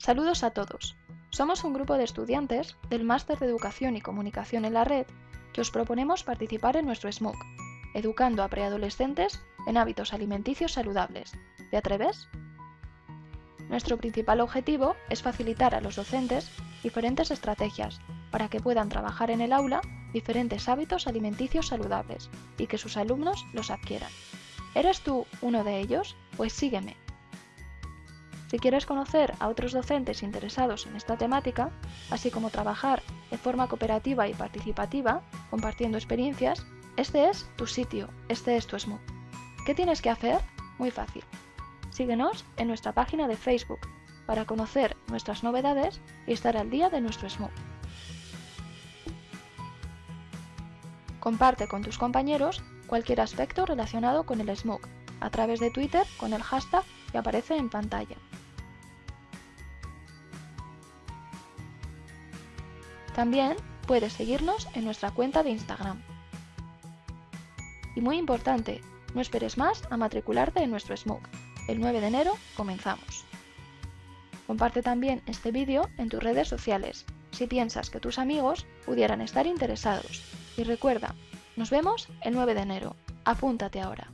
Saludos a todos. Somos un grupo de estudiantes del Máster de Educación y Comunicación en la Red que os proponemos participar en nuestro SMOOC, educando a preadolescentes en hábitos alimenticios saludables. ¿Te atreves? Nuestro principal objetivo es facilitar a los docentes diferentes estrategias para que puedan trabajar en el aula diferentes hábitos alimenticios saludables y que sus alumnos los adquieran. ¿Eres tú uno de ellos? Pues sígueme. Si quieres conocer a otros docentes interesados en esta temática, así como trabajar de forma cooperativa y participativa, compartiendo experiencias, este es tu sitio, este es tu SMOOC. ¿Qué tienes que hacer? Muy fácil. Síguenos en nuestra página de Facebook para conocer nuestras novedades y estar al día de nuestro SMOOC. Comparte con tus compañeros cualquier aspecto relacionado con el SMOOC a través de Twitter con el hashtag que aparece en pantalla. También puedes seguirnos en nuestra cuenta de Instagram. Y muy importante, no esperes más a matricularte en nuestro SMOOC. El 9 de enero comenzamos. Comparte también este vídeo en tus redes sociales si piensas que tus amigos pudieran estar interesados. Y recuerda, nos vemos el 9 de enero. Apúntate ahora.